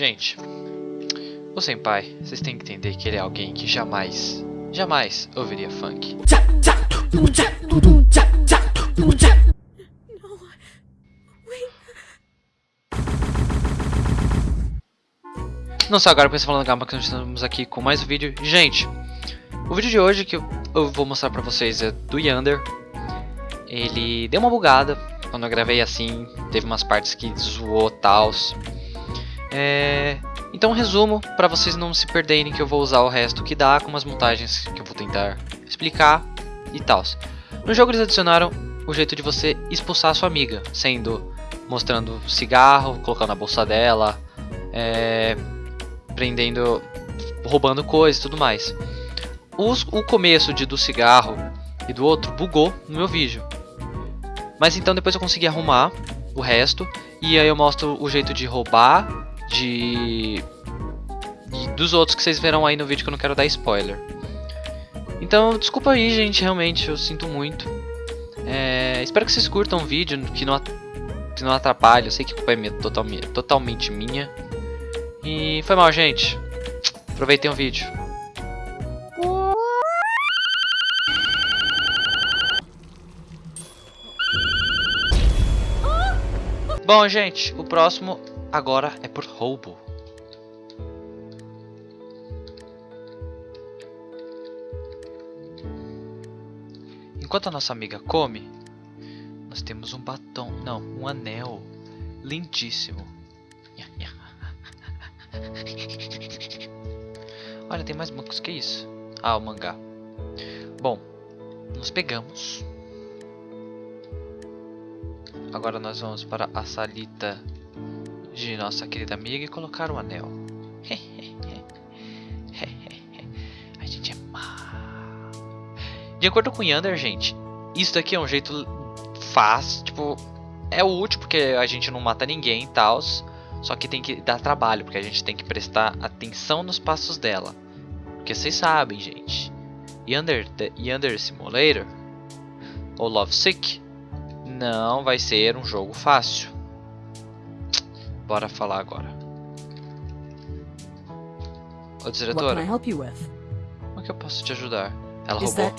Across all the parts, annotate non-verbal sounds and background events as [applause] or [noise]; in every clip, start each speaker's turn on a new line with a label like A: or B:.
A: Gente, o Senpai, vocês têm que entender que ele é alguém que jamais, jamais ouviria funk. Não só agora porque você falando Gama que nós estamos aqui com mais um vídeo. Gente, o vídeo de hoje que eu vou mostrar pra vocês é do Yander. Ele deu uma bugada quando eu gravei assim, teve umas partes que zoou tals. É... Então resumo para vocês não se perderem que eu vou usar o resto que dá com umas montagens que eu vou tentar explicar e tal. No jogo eles adicionaram o jeito de você expulsar a sua amiga, sendo mostrando cigarro, colocando na bolsa dela, é, prendendo, roubando coisas e tudo mais. Os, o começo de, do cigarro e do outro bugou no meu vídeo. Mas então depois eu consegui arrumar o resto. E aí eu mostro o jeito de roubar, de... de... dos outros que vocês verão aí no vídeo que eu não quero dar spoiler. Então, desculpa aí, gente, realmente, eu sinto muito. É... espero que vocês curtam o vídeo, que não, que não atrapalhe. Eu sei que a culpa é minha, totalmente, totalmente minha. E foi mal, gente. Aproveitem o vídeo. Bom, gente, o próximo agora é por roubo. Enquanto a nossa amiga come, nós temos um batom, não, um anel lindíssimo. [laughs] Olha, tem mais bancos que isso. Ah, o mangá. Bom, nós pegamos Agora nós vamos para a salita de nossa querida amiga e colocar o anel. [laughs] a gente é má. De acordo com Yander, gente, isso daqui é um jeito fácil, tipo, é útil porque a gente não mata ninguém e tal. Só que tem que dar trabalho, porque a gente tem que prestar atenção nos passos dela. Porque vocês sabem, gente. Yander, Yander Simulator, ou Love Sick, não vai ser um jogo fácil. Bora falar agora. Ô diretora, como é que eu posso te ajudar? Ela roubou.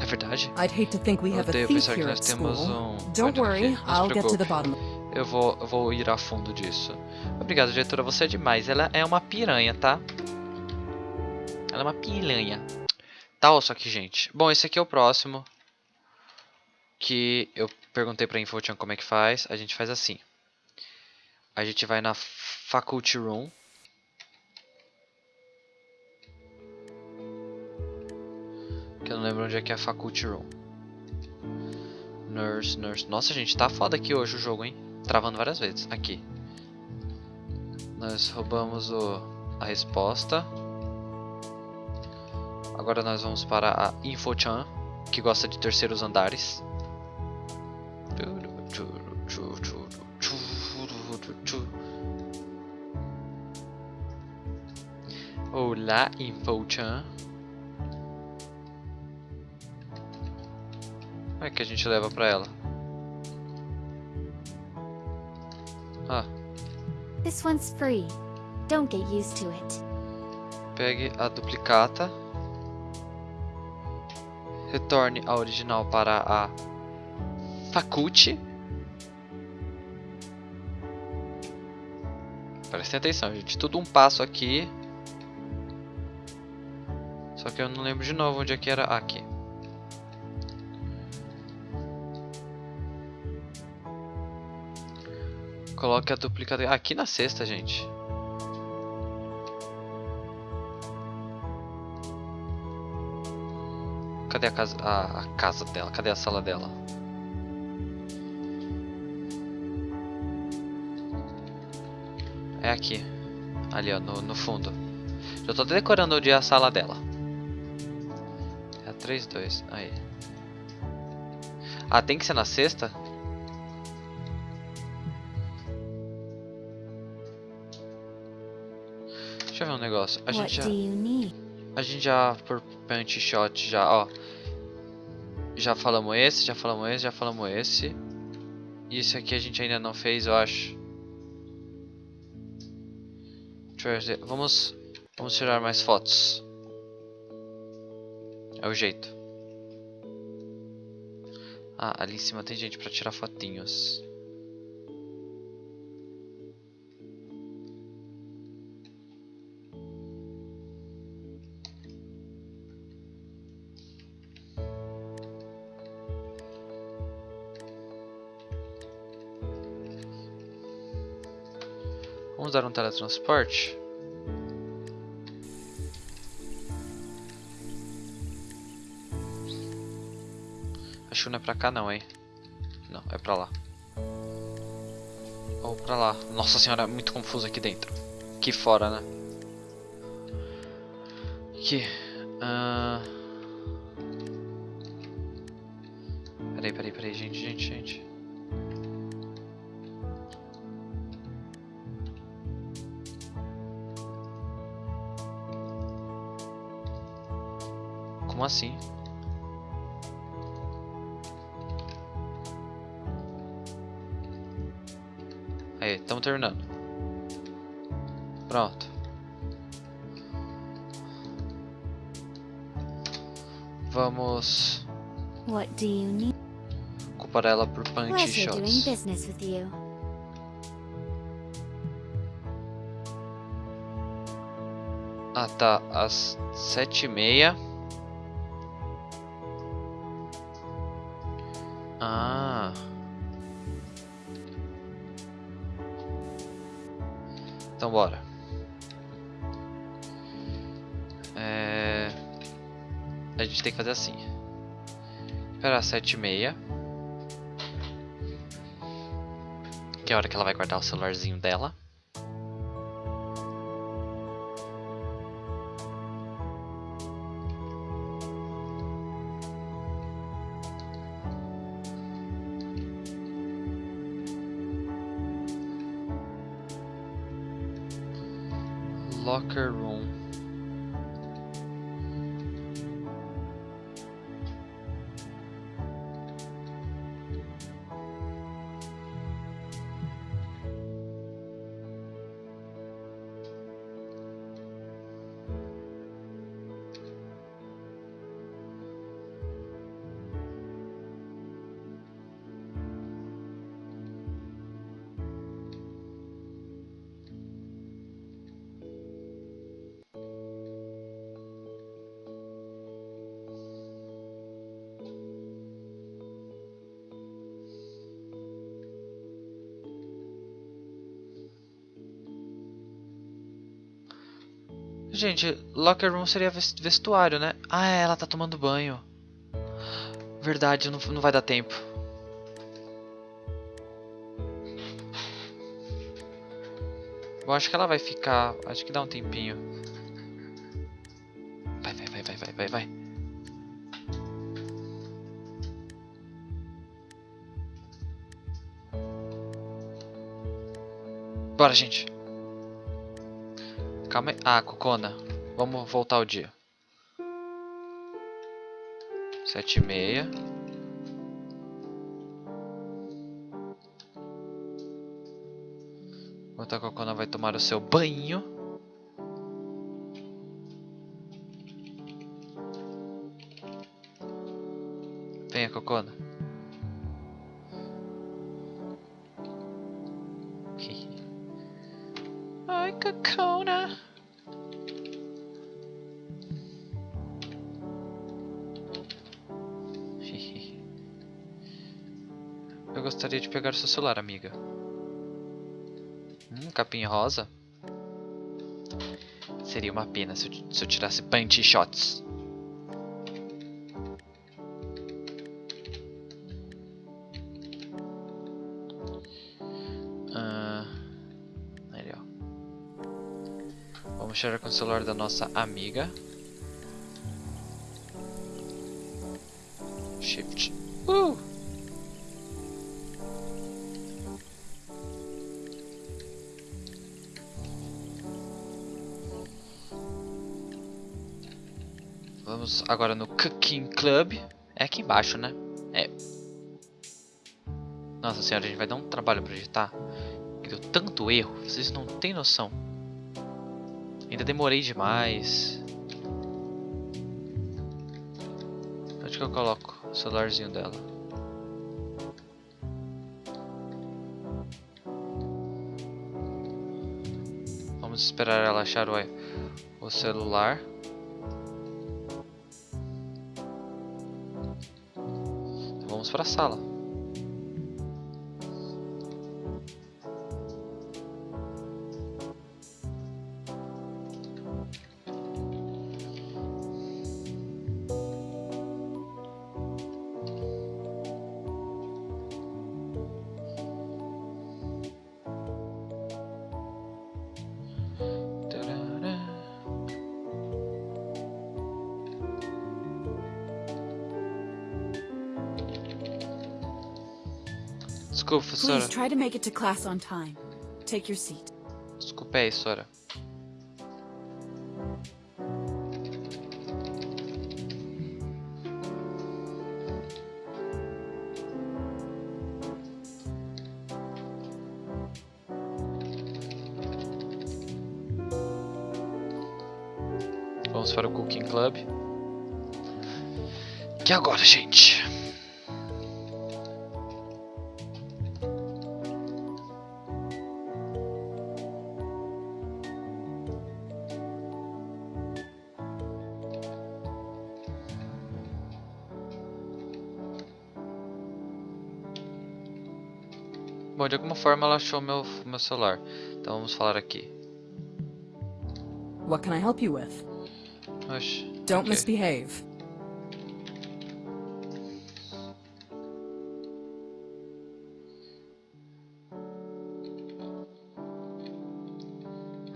A: É verdade?
B: A
A: Odeio pensar que nós temos um...
B: Don't worry, I'll get to the bottom.
A: Eu vou, eu vou ir a fundo disso. Obrigado, diretora. Você é demais. Ela é uma piranha, tá? Ela é uma piranha. Tá, só que, gente. Bom, esse aqui é o próximo. Que eu perguntei pra Infochan como é que faz. A gente faz assim. A gente vai na Faculty Room. Que eu não lembro onde é que é a Faculty Room. Nurse, nurse. Nossa, gente, tá foda aqui hoje o jogo, hein? Travando várias vezes. Aqui. Nós roubamos o, a resposta. Agora nós vamos para a Infochan, que gosta de terceiros andares. Olá, Infochan. Como é que a gente leva pra ela? Ah,
C: This one's free. Don't get used to it.
A: pegue a duplicata. Retorne a original para a Faculty. Prestem atenção, gente. Tudo um passo aqui. Só que eu não lembro de novo onde é que era. Ah, aqui. Coloque a duplicata aqui na cesta, gente. Cadê a casa, a, a casa dela? Cadê a sala dela? É aqui. Ali, ó, no, no fundo. Já tô decorando onde é a sala dela. É a 3-2. Aí. Ah, tem que ser na sexta? Deixa eu ver um negócio. A gente já... A gente já, por punch shot, já, ó. Já falamos esse, já falamos esse, já falamos esse. E esse aqui a gente ainda não fez, eu acho. Ver. Vamos, vamos tirar mais fotos. É o jeito. Ah, ali em cima tem gente pra tirar fotinhos. Teletransporte? Acho que não é pra cá não, hein? Não, é pra lá. Ou pra lá. Nossa senhora, é muito confuso aqui dentro. Aqui fora, né? Aqui. Como assim? Aí, estamos terminando. Pronto. Vamos
C: What do you need?
A: culpar ela por punch shots. Ah, tá. Às sete e meia. Então bora. É... A gente tem que fazer assim. Esperar sete e meia. Que é a hora que ela vai guardar o celularzinho dela. Locker room. Gente, locker room seria ves- vestuário, né? Ah, é, ela tá tomando banho. Verdade, não, não vai dar tempo. Eu acho que ela vai ficar. Acho que dá um tempinho. Vai, vai, vai, vai, vai, vai, vai. Bora, gente. Calma aí. Ah, Cocona. Vamos voltar ao dia. Sete e meia. Enquanto a Cocona vai tomar o seu banho. Venha, Cocona. Ai, Cocona. [laughs] Eu gostaria de pegar seu celular, amiga. Hum, capinha rosa. Seria uma pena se eu, se eu tirasse punch shots. Vamos tirar com o celular da nossa amiga. Shift. Uh! Vamos agora no Cooking Club. É aqui embaixo, né? É. Nossa senhora, a gente vai dar um trabalho pra digitar. Que deu tanto erro, vocês não têm noção. Ainda demorei demais. Onde que eu coloco o celularzinho dela? Vamos esperar ela achar o, o celular. Vamos para a sala.
B: Your seat.
A: Desculpa aí, Sora. Vamos para o Cooking Club. Que agora, gente? Bom, de alguma forma ela achou meu, meu celular. Então vamos falar aqui.
B: What can I help you with?
A: Oxe,
B: Don't
A: ok.
B: misbehave.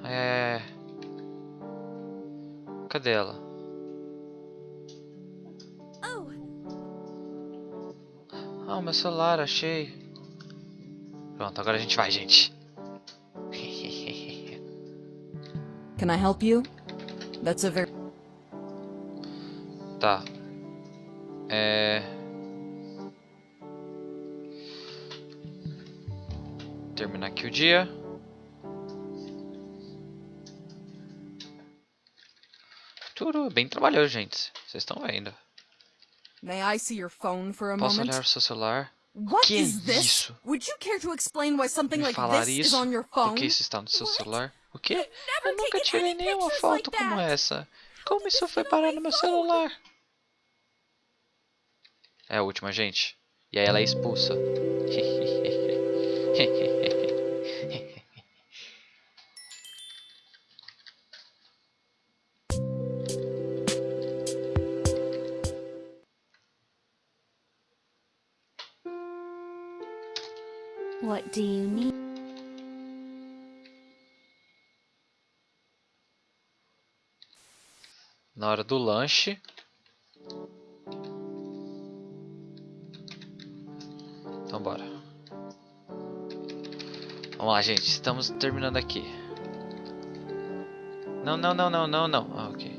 A: É... Cadê ela?
C: Oh,
A: Ah, o meu celular, achei. Pronto, agora a gente vai, gente. [laughs]
B: Can I help you? That's a very
A: tá. É... Terminar aqui o dia. Tudo bem trabalhoso, gente. Vocês estão vendo.
B: May I see your phone for a
A: Posso
B: moment?
A: olhar o seu celular?
B: What
A: que
B: is
A: é
B: this?
A: isso?
B: Would you care to explain why something
A: Me
B: like
A: falar
B: this is
A: isso?
B: on your
A: Por
B: phone?
A: que isso está no seu celular? O quê? Eu nunca tirei nenhuma foto
B: like
A: como essa. Como isso foi parar no meu celular? É a última, gente. E aí ela é expulsa. [laughs]
C: do you need?
A: Na hora do lanche. Então bora. Vamos lá, gente. Estamos terminando aqui. Não, não, não, não, não, não. Ah, ok.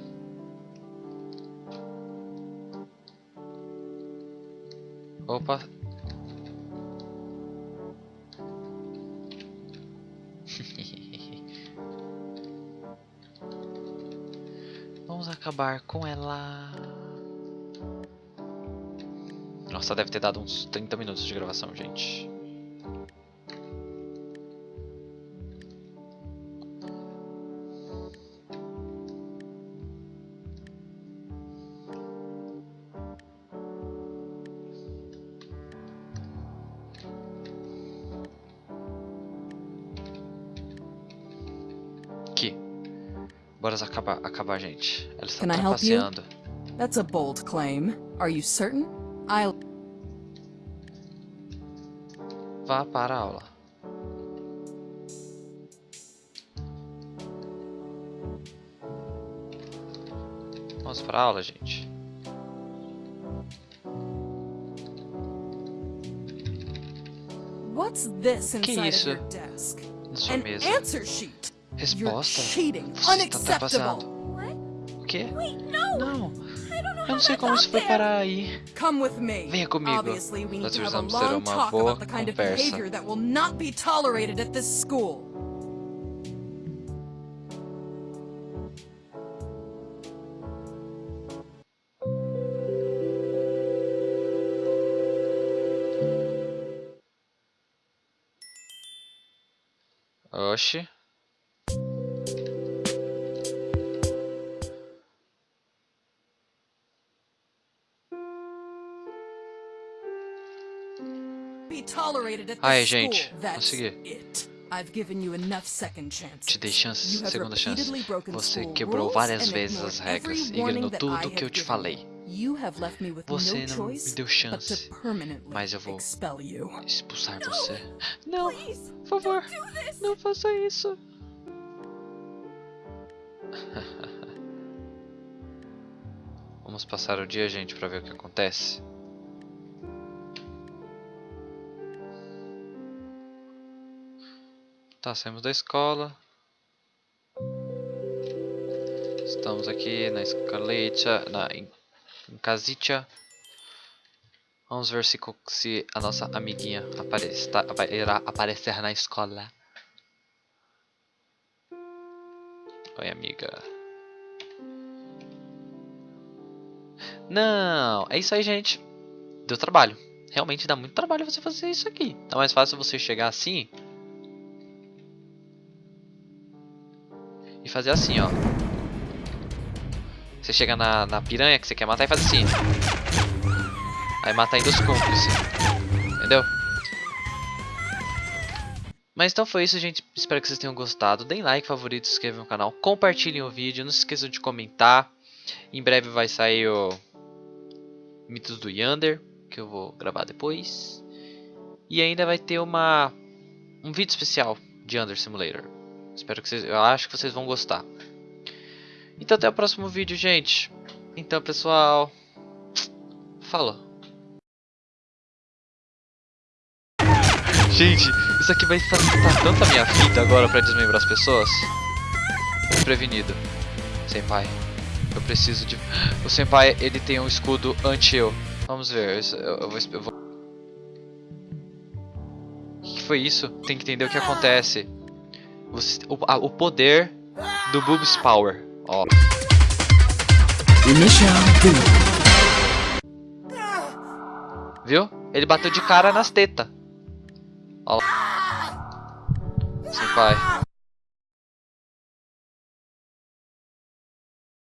A: Opa. Acabar com ela. Nossa, deve ter dado uns 30 minutos de gravação, gente. Bora acabar, acabar, gente. Ela está
B: Can
A: trapaceando.
B: That's a bold claim. Are you certain? I'll
A: Vá para a aula. Vamos para a aula, gente.
B: What's this
A: Que
B: inside of
A: isso?
B: your desk? An answer sheet.
A: Resposta? Você está
B: ultrapassado.
A: O quê? Não! Eu não sei como se preparar aí. Venha comigo. Nós precisamos ter uma boa conversa. Oxi.
B: This
A: gente, consegui. Te dei chance, segunda chance. Você quebrou várias vezes as regras e ignorou tudo o que eu te falei. Você não me deu chance, mas eu vou expulsar você. Não, por favor, não faça isso. [laughs] Vamos passar o dia, gente, pra ver o que acontece. Tá, saímos da escola. Estamos aqui na escaleta, na em, em casitia. Vamos ver se, se a nossa amiguinha aparece, tá, irá aparecer na escola. Oi, amiga. Não, é isso aí, gente. Deu trabalho. Realmente dá muito trabalho você fazer isso aqui. Tá mais fácil você chegar assim fazer assim, ó. Você chega na, na piranha que você quer matar e faz assim. Aí mata ainda os cúmplices. Entendeu? Mas então foi isso, gente. Espero que vocês tenham gostado. Deem like, favorito, se inscrevam no canal. Compartilhem o vídeo. Não se esqueçam de comentar. Em breve vai sair o Mitos do Yander, que eu vou gravar depois. E ainda vai ter uma um vídeo especial de Under Simulator. Espero que vocês, eu acho que vocês vão gostar. Então até o próximo vídeo, gente. Então, pessoal, falou. Gente, isso aqui vai facilitar tanto a minha vida agora pra desmembrar as pessoas. Desprevenido. Senpai, eu preciso de... O Senpai, ele tem um escudo anti-eu. Vamos ver, eu, eu vou... eu vou- O que foi isso? Tem que entender o que acontece. Você- o, a- o poder do Boobs Power. Ó. Viu? Ele bateu de cara nas tetas. Ó. Senpai.